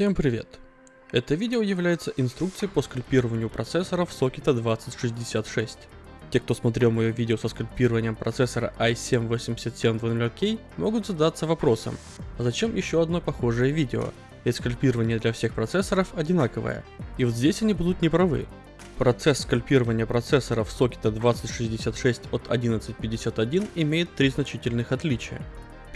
Всем привет! Это видео является инструкцией по скальпированию процессоров сокета 2066. Те, кто смотрел мое видео со скальпированием процессора i7-8700K, могут задаться вопросом, а зачем еще одно похожее видео? Ведь скальпирование для всех процессоров одинаковое. И вот здесь они будут неправы. Процесс скальпирования процессоров сокета 2066 от 1151 имеет три значительных отличия.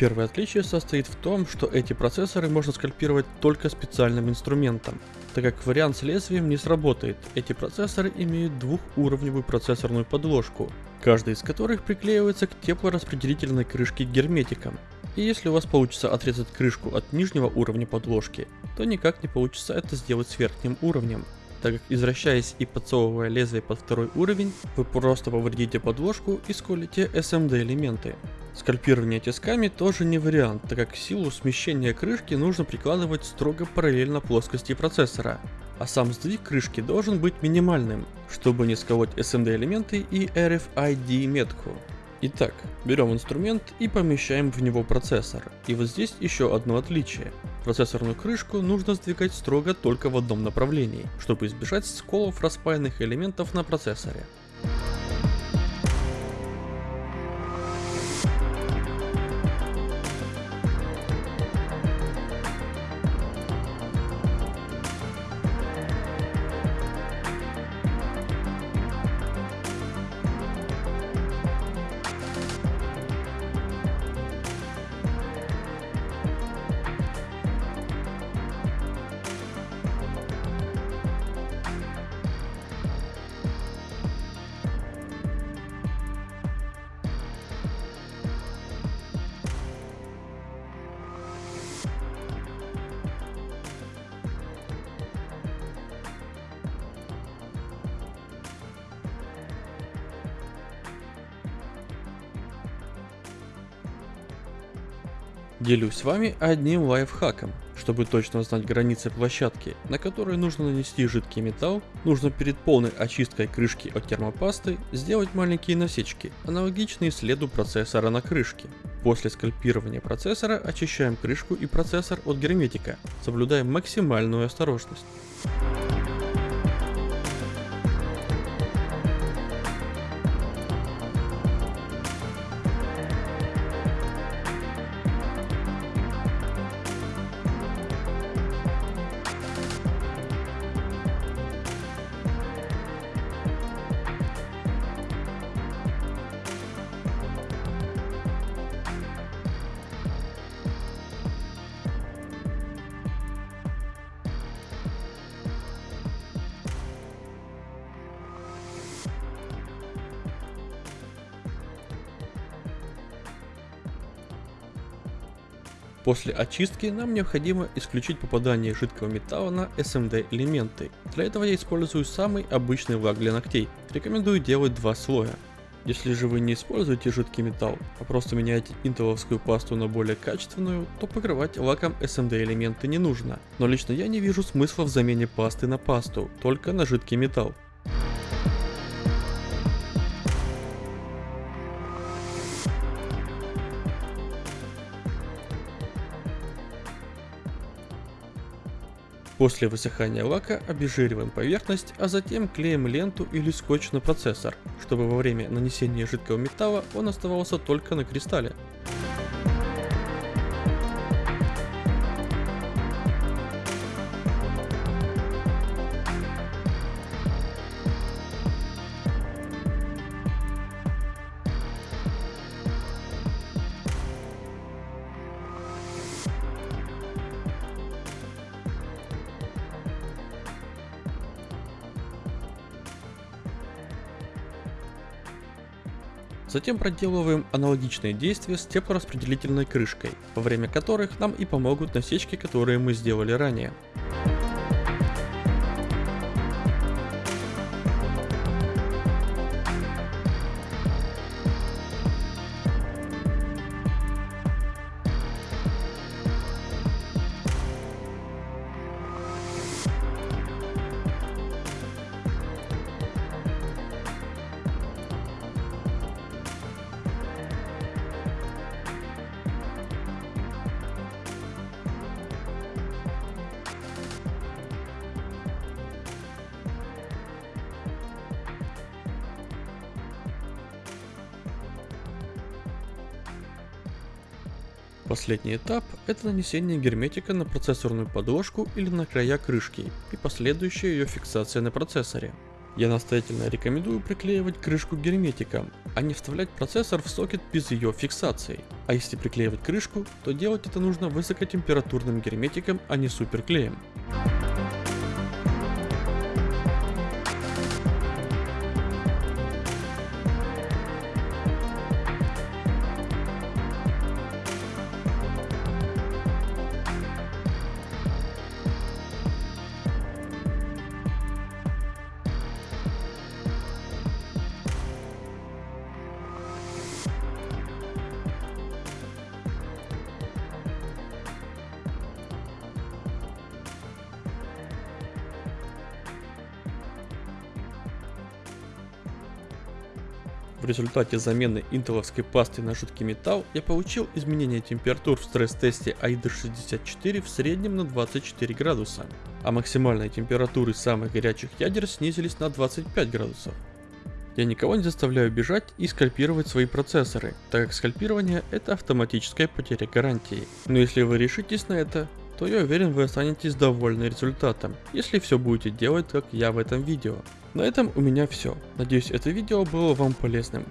Первое отличие состоит в том, что эти процессоры можно скальпировать только специальным инструментом, так как вариант с лезвием не сработает. Эти процессоры имеют двухуровневую процессорную подложку, каждый из которых приклеивается к теплораспределительной крышке герметиком. И если у вас получится отрезать крышку от нижнего уровня подложки, то никак не получится это сделать с верхним уровнем так как извращаясь и подсовывая лезвие под второй уровень, вы просто повредите подложку и сколите SMD элементы. Скальпирование тисками тоже не вариант, так как силу смещения крышки нужно прикладывать строго параллельно плоскости процессора, а сам сдвиг крышки должен быть минимальным, чтобы не сколоть SMD элементы и RFID метку. Итак, берем инструмент и помещаем в него процессор. И вот здесь еще одно отличие. Процессорную крышку нужно сдвигать строго только в одном направлении, чтобы избежать сколов распаянных элементов на процессоре. Делюсь с вами одним лайфхаком. Чтобы точно знать границы площадки, на которой нужно нанести жидкий металл, нужно перед полной очисткой крышки от термопасты сделать маленькие насечки, аналогичные следу процессора на крышке. После скальпирования процессора очищаем крышку и процессор от герметика, соблюдая максимальную осторожность. После очистки нам необходимо исключить попадание жидкого металла на SMD элементы. Для этого я использую самый обычный лак для ногтей. Рекомендую делать два слоя. Если же вы не используете жидкий металл, а просто меняете интеловскую пасту на более качественную, то покрывать лаком SMD элементы не нужно. Но лично я не вижу смысла в замене пасты на пасту, только на жидкий металл. После высыхания лака обезжириваем поверхность, а затем клеим ленту или скотч на процессор, чтобы во время нанесения жидкого металла он оставался только на кристалле. Затем проделываем аналогичные действия с теплораспределительной крышкой, во время которых нам и помогут насечки, которые мы сделали ранее. Последний этап – это нанесение герметика на процессорную подложку или на края крышки и последующая ее фиксация на процессоре. Я настоятельно рекомендую приклеивать крышку герметиком, а не вставлять процессор в сокет без ее фиксации. А если приклеивать крышку, то делать это нужно высокотемпературным герметиком, а не суперклеем. В результате замены интеловской пасты на жидкий металл я получил изменение температур в стресс-тесте AIDA 64 в среднем на 24 градуса, а максимальные температуры самых горячих ядер снизились на 25 градусов. Я никого не заставляю бежать и скальпировать свои процессоры, так как скальпирование это автоматическая потеря гарантии. Но если вы решитесь на это, то я уверен вы останетесь довольны результатом, если все будете делать как я в этом видео. На этом у меня все. Надеюсь это видео было вам полезным.